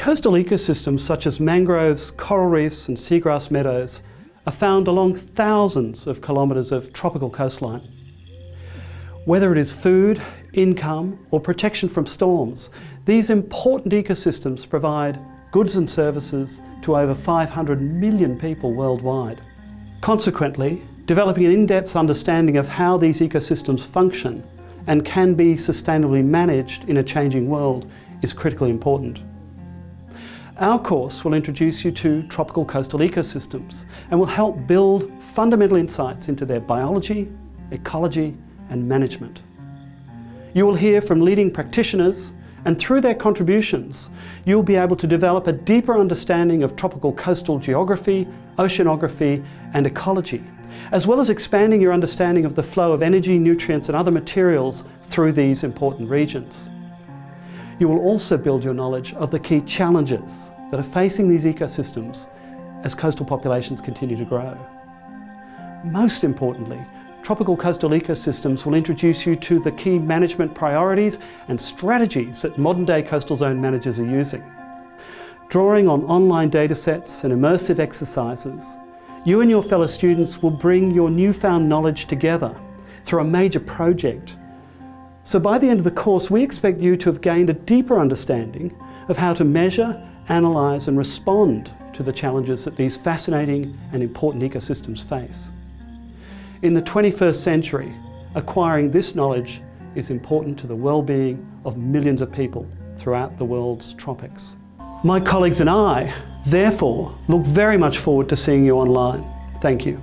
Coastal ecosystems such as mangroves, coral reefs and seagrass meadows are found along thousands of kilometres of tropical coastline. Whether it is food, income or protection from storms, these important ecosystems provide goods and services to over 500 million people worldwide. Consequently, developing an in-depth understanding of how these ecosystems function and can be sustainably managed in a changing world is critically important. Our course will introduce you to tropical coastal ecosystems and will help build fundamental insights into their biology, ecology and management. You will hear from leading practitioners and through their contributions you'll be able to develop a deeper understanding of tropical coastal geography, oceanography and ecology, as well as expanding your understanding of the flow of energy, nutrients and other materials through these important regions. You will also build your knowledge of the key challenges that are facing these ecosystems as coastal populations continue to grow. Most importantly, tropical coastal ecosystems will introduce you to the key management priorities and strategies that modern day coastal zone managers are using. Drawing on online datasets and immersive exercises, you and your fellow students will bring your newfound knowledge together through a major project so by the end of the course, we expect you to have gained a deeper understanding of how to measure, analyse and respond to the challenges that these fascinating and important ecosystems face. In the 21st century, acquiring this knowledge is important to the well-being of millions of people throughout the world's tropics. My colleagues and I, therefore, look very much forward to seeing you online. Thank you.